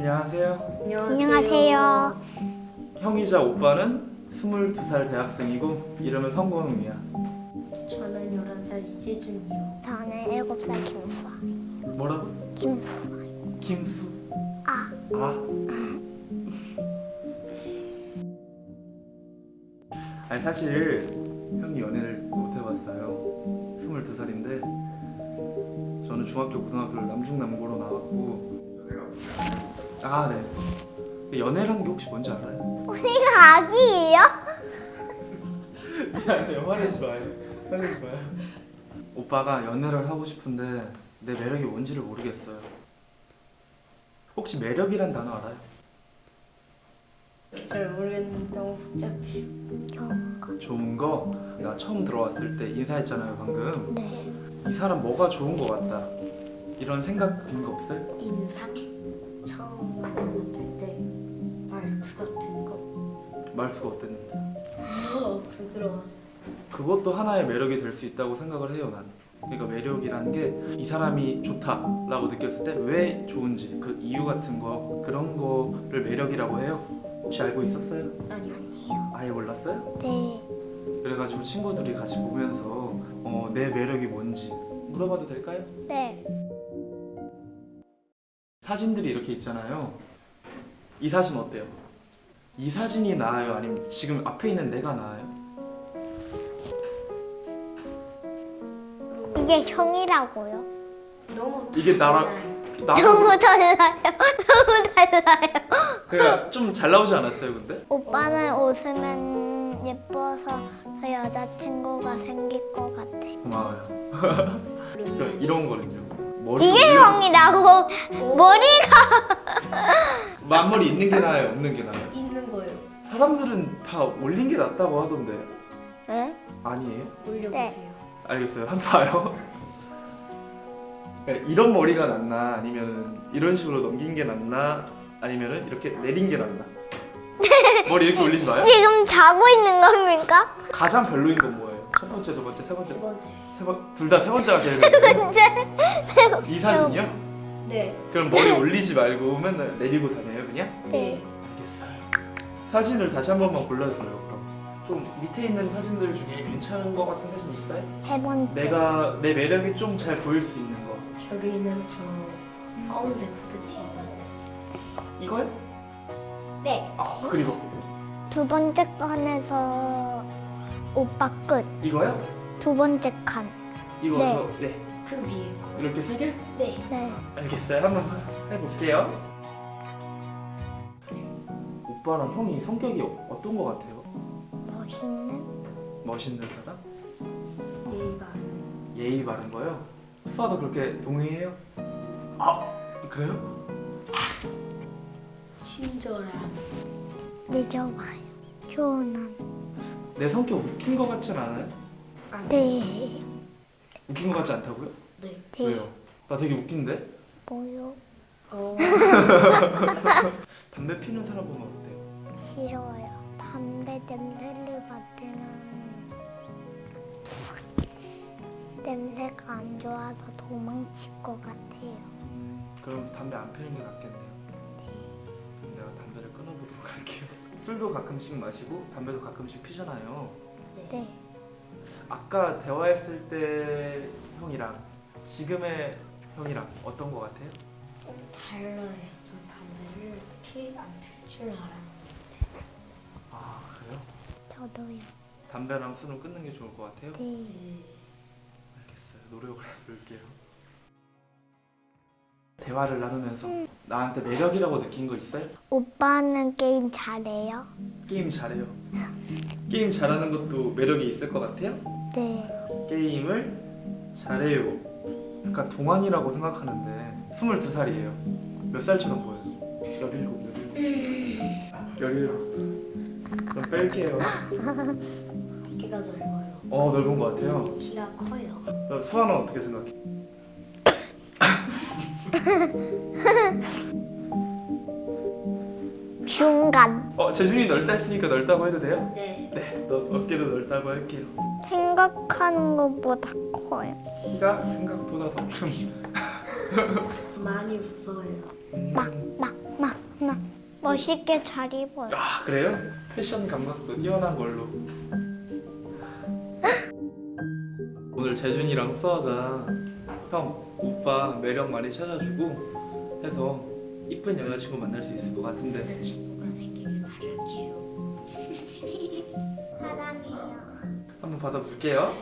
안녕하세요. 안녕하세요. 형이자 오빠는 22살 대학생이고 이름은 성건웅이야. 저는 11살 이지준이요. 저는 7살 김수아. 뭐라고? 김수아. 김수. 아. 아. 아니 사실 형이 연애를 못 해봤어요. 22살인데 저는 중학교 고등학교를 남중남고로 나왔고 아 네. 연애라는 게 혹시 뭔지 알아요? 언니가 아기예요? 미안해요 화내지 마요 화내지 마요 오빠가 연애를 하고 싶은데 내 매력이 뭔지를 모르겠어요 혹시 매력이란 단어 알아요? 잘 모르겠는데 너무 복잡해. 좋은 거 내가 처음 들어왔을 때 인사했잖아요 방금 네. 이 사람 뭐가 좋은 거 같다 이런 생각 드는 거 없어요? 인상? 처음 만났을 때 말투 같은 거 말투가 어땠는데 어, 부드러웠어. 그것도 하나의 매력이 될 수 있다고 생각을 해요 난 그러니까 매력이라는 게 이 사람이 좋다라고 느꼈을 때 왜 좋은지 그 이유 같은 거 그런 거를 매력이라고 해요 혹시 알고 있었어요? 아니요. 아니에요. 아예 몰랐어요? 네. 그래가지고 친구들이 같이 보면서 어, 내 매력이 뭔지 물어봐도 될까요? 네. 사진들이 이렇게 있잖아요 이 사진 어때요? 이 사진이 나아요? 아니면 지금 앞에 있는 내가 나아요? 이게 형이라고요? 너무 이게 나랑- 달라요. 나도 너무 달라요. 너무 달라요. 그러니까 좀 잘 나오지 않았어요 근데? 오빠는 웃으면 예뻐서 저 여자친구가 생길 것 같아. 고마워요 그러니까 이런 거는요 이게 형이라고 머리가 앞머리 있는 게 나아요? 없는 게 나아요? 있는 거요. 사람들은 다 올린 게 낫다고 하던데 네? 아니에요? 올려보세요. 알겠어요 한 봐요 그러니까 이런 머리가 낫나 아니면 이런 식으로 넘긴 게 낫나 아니면 이렇게 내린 게 낫나 머리 이렇게 올리지 마요? 지금 자고 있는 겁니까? 가장 별로인 건 뭐예요? 첫 번째, 두 번째, 세 번째, 두 번째. 세번 둘다 세 번째가 제일 별로예요? 이 사진이요? 네. 그럼 머리 올리지 말고 맨날 내리고 다녀요 그냥? 네. 알겠어요. 사진을 다시 한 번만 골라줘요. 그럼 좀 밑에 있는 사진들 중에 괜찮은 거 같은 사진 있어요? 세 번째. 내가 내 매력이 좀 잘 보일 수 있는 거. 저기는 저 파운색 후드티. 이거요? 네. 아 그리고 두 번째 칸에서 오빠 끝. 이거요? 두 번째 칸. 이거 네. 저 네. 그 위에 거. 이렇게 세 개? 네. 네. 알겠어요. 한번 해볼게요. 오빠랑 형이 성격이 어- 어떤 거 같아요? 멋있는? 멋있는 사람? 예의가 예의 바른 거요? 수아도 그렇게 동의해요? 아 그래요? 친절한. 늦어봐요. 조은한. 내 성격 웃긴 거 같진 않아요? 아, 네. 웃긴 거 같지 않다고요? 네. 네. 왜요? 나 되게 웃긴데? 뭐요? 어. 담배 피는 사람 보면 어때요? 싫어요. 담배 냄새를 맡으면 냄새가 안 좋아서 도망칠 것 같아요. 그럼 담배 안 피는 게 낫겠네요. 그럼 내가 담배를 끊어보도록 할게요. 술도 가끔씩 마시고 담배도 가끔씩 피잖아요. 네. 아까 대화했을 때 형이랑 지금의 형이랑 어떤 거 같아요? 달라요. 전 담배를 피안필줄 알았는데. 아 그래요? 저도요. 담배랑 술은 끊는 게 좋을 것 같아요? 네. 네. 알겠어요. 노력을 해볼게요. 대화를 나누면서 나한테 매력이라고 느낀 거 있어요? 오빠는 게임 잘해요? 게임 잘해요. 게임 잘하는 것도 매력이 있을 것 같아요? 네. 게임을 잘해요. 약간 동안이라고 생각하는데 22살이에요. 몇 살처럼 보여요? 17, 17. 17. 그럼 뺄게요. 어깨가 넓어요. 어, 넓은 것 같아요. 키가 커요. 수아는 어떻게 생각해? 중간. 어, 재준이 넓다 했으니까 넓다고 해도 돼요? 네. 네, 너, 어깨도 넓다고 할게요. 생각하는 것보다 커요. 키가 생각보다 더 큰. 많이 웃어요. 막, 막 마, 마. 멋있게 잘 입어요. 아 그래요? 패션 감각도 뛰어난 걸로 오늘 재준이랑 수아가 형 오빠 매력 많이 찾아주고 해서 이쁜 여자친구 만날 수 있을 것 같은데 여자친구가 생기길 바랄게요. 사랑해요. 한번 받아볼게요?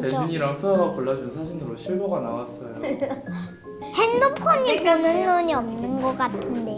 재준이랑 수아가 골라준 사진으로 실버가 나왔어요 핸드폰이 보는 눈이 없는 것 같은데